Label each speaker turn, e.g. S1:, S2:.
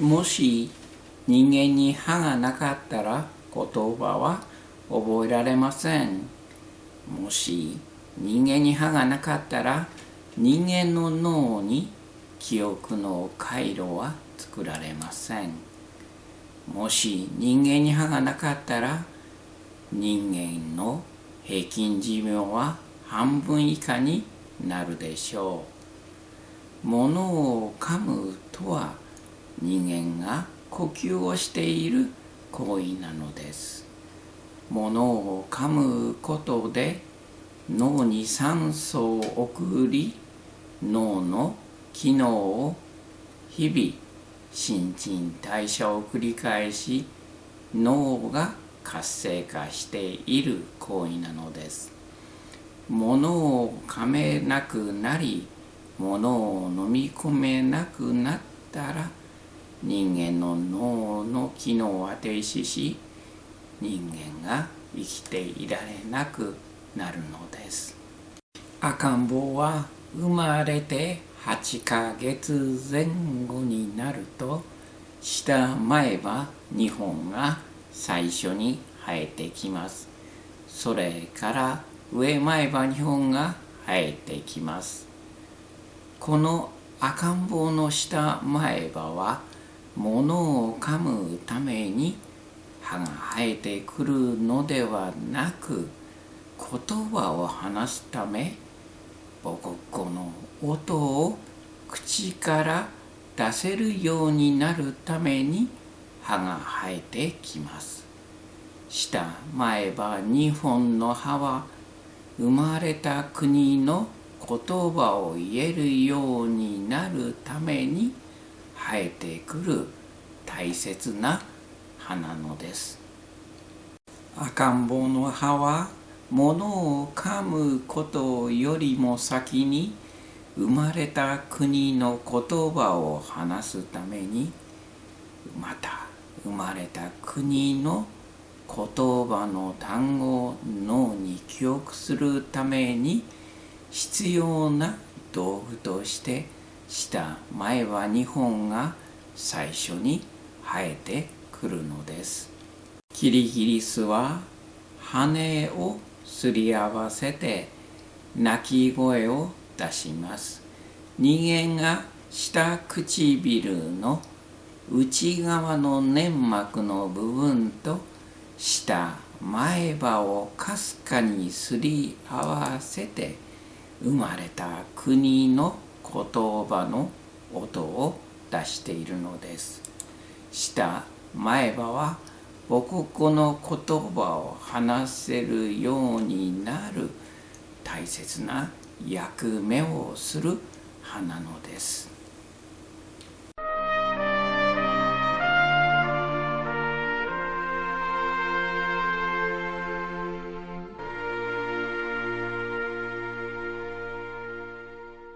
S1: もし人間に歯がなかったら言葉は覚えられません。もし人間に歯がなかったら人間の脳に記憶の回路は作られません。もし人間に歯がなかったら人間の平均寿命は半分以下になるでしょう。物を噛む人間が呼吸をしている行為なのです。物を噛むことで脳に酸素を送り脳の機能を日々新陳代謝を繰り返し脳が活性化している行為なのです。物を噛めなくなり物を飲み込めなくなったら人間の脳の機能は停止し人間が生きていられなくなるのです。赤ん坊は生まれて8ヶ月前後になると下前歯2本が最初に生えてきます。それから上前歯2本が生えてきます。この赤ん坊の下前歯は物を噛むために歯が生えてくるのではなく言葉を話すため母国語の音を口から出せるようになるために歯が生えてきます。下前歯2本の歯は生まれた国の言葉を言えるようになるために生えてくる大切な葉なのです。赤ん坊の葉は物を噛むことよりも先に生まれた国の言葉を話すためにまた生まれた国の言葉の単語を脳に記憶するために必要な道具として下前歯2本が最初に生えてくるのです。キリギリスは羽をすり合わせて鳴き声を出します。人間が下唇の内側の粘膜の部分と下前歯をかすかにすり合わせて生まれた国の言葉の音を出しているのです。下前歯は母国の言葉を話せるようになる大切な役目をする花のです。